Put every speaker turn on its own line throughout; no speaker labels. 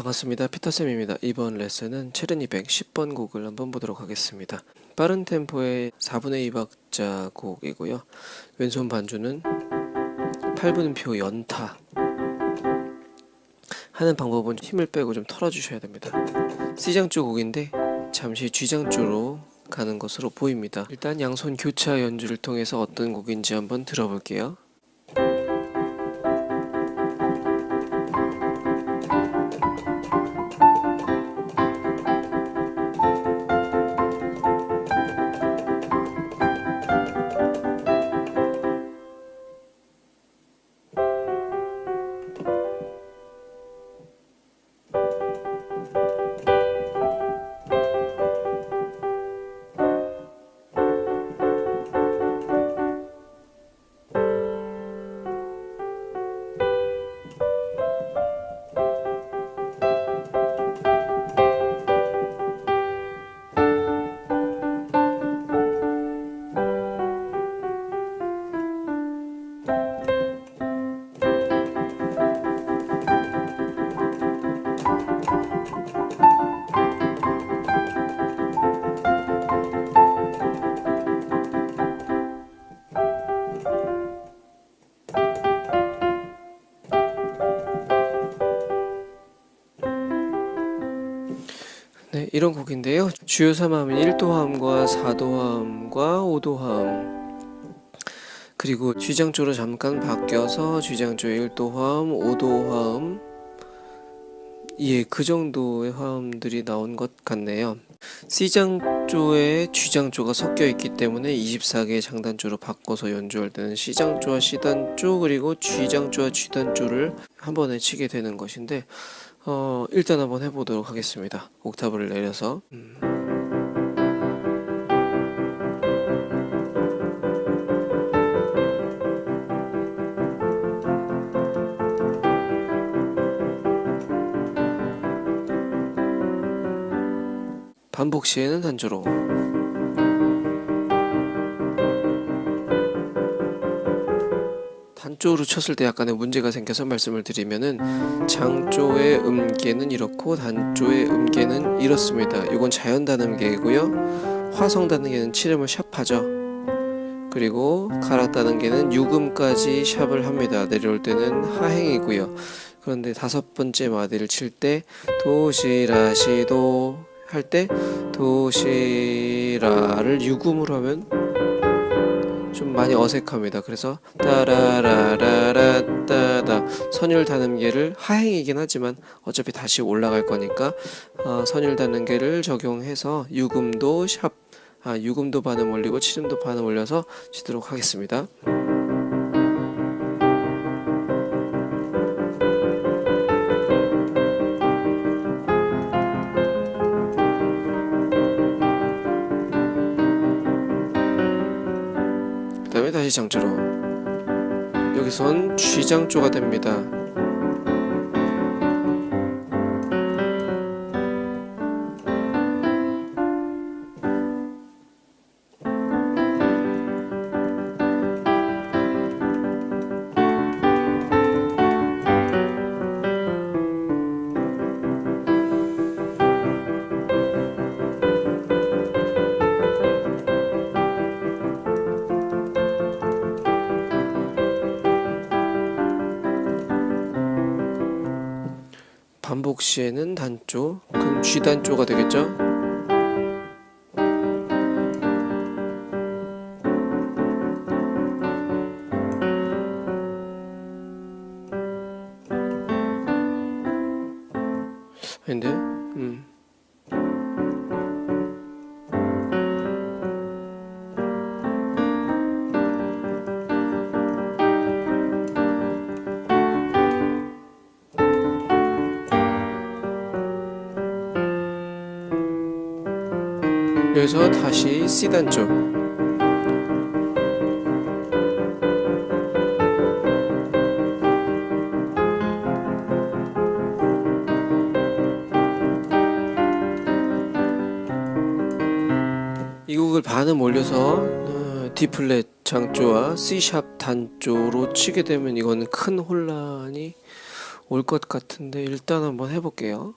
반갑습니다. 피터쌤입니다. 이번 레슨은 체르니 110번 곡을 한번 보도록 하겠습니다. 빠른 템포의 4분의 2박자 곡이고요. 왼손 반주는 8분음표 연타 하는 방법은 힘을 빼고 좀 털어주셔야 됩니다. C장조 곡인데 잠시 G장조로 가는 것으로 보입니다. 일단 양손 교차 연주를 통해서 어떤 곡인지 한번 들어볼게요. 네, 이런 곡인데요. 주요 3함은 1도함과 4도함과 5도함 그리고 G장조로 잠깐 바뀌어서 G장조의 1도함, 5도함 예, 그 정도의 화음들이 나온 것 같네요. C장조에 G장조가 섞여 있기 때문에 24개의 장단조로 바꿔서 연주할 때는 C장조와 C단조 그리고 G장조와 G단조를 한 번에 치게 되는 것인데 어, 일단 한번 해보도록 하겠습니다. 옥타브를 내려서 음. 반복 시에는 단조로 단조로 쳤을 때 약간의 문제가 생겨서 말씀을 드리면은 장조의 음계는 이렇고 단조의 음계는 이렇습니다. 이건 자연 단음계이고요. 화성 단음계는 7음을 샵하죠. 그리고 가라 단음계는 6음까지 샵을 합니다. 내려올 때는 하행이고요. 그런데 다섯 번째 마디를 칠 때 도시라시도 할 때 도시라를 6음으로 하면 좀 많이 어색합니다. 그래서 따라라라라 따다 선율 단음계를 하행이긴 하지만 어차피 다시 올라갈 거니까 어, 선율 단음계를 적용해서 6음도 샵 아, 6음도 반음 올리고 7음도 반음 올려서 치도록 하겠습니다. 그 다음에 다시 장조로 여기선 G장조가 됩니다 반복 시에는 단조 그럼 G단조가 되겠죠? 아닌데? 음. 여기서 다시 C단조 이 곡을 반음 올려서 어, D 플랫 장조와 C 샵 단조로 치게 되면 이거는 큰 혼란이 올 것 같은데 일단 한번 해볼게요.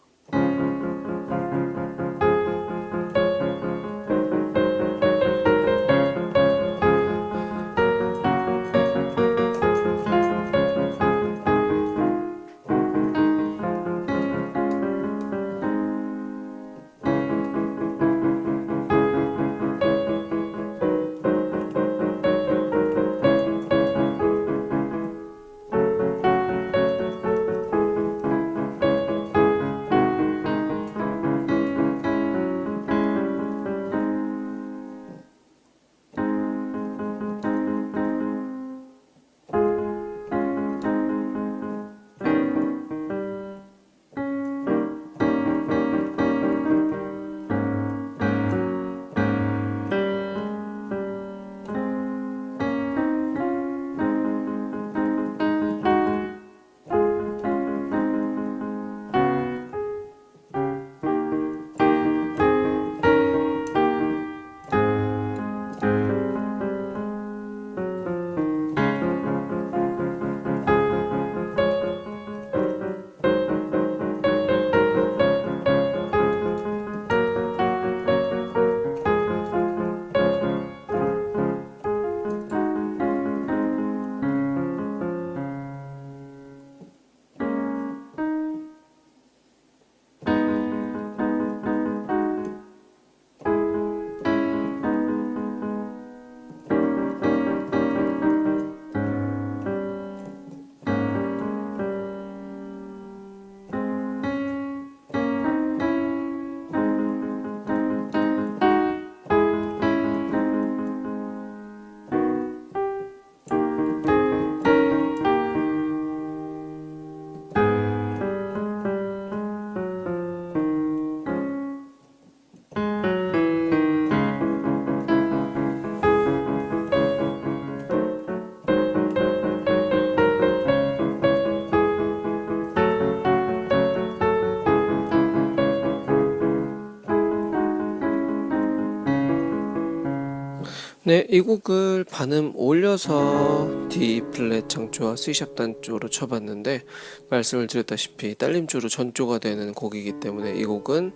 네, 이 곡을 반음 올려서 D 플랫 장조와 C샵 단조로 쳐봤는데 말씀을 드렸다시피 딸림조로 전조가 되는 곡이기 때문에 이 곡은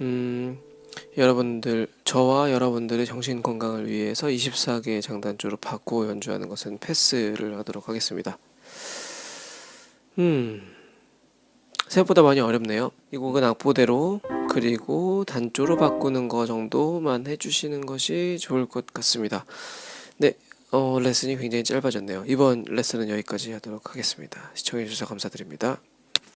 음, 여러분들 저와 여러분들의 정신 건강을 위해서 24개의 장단조로 바꾸어 연주하는 것은 패스를 하도록 하겠습니다. 음. 생각보다 많이 어렵네요. 이 곡은 악보대로 그리고 단조로 바꾸는 거 정도만 해주시는 것이 좋을 것 같습니다. 네, 어, 레슨이 굉장히 짧아졌네요. 이번 레슨은 여기까지 하도록 하겠습니다. 시청해주셔서 감사드립니다.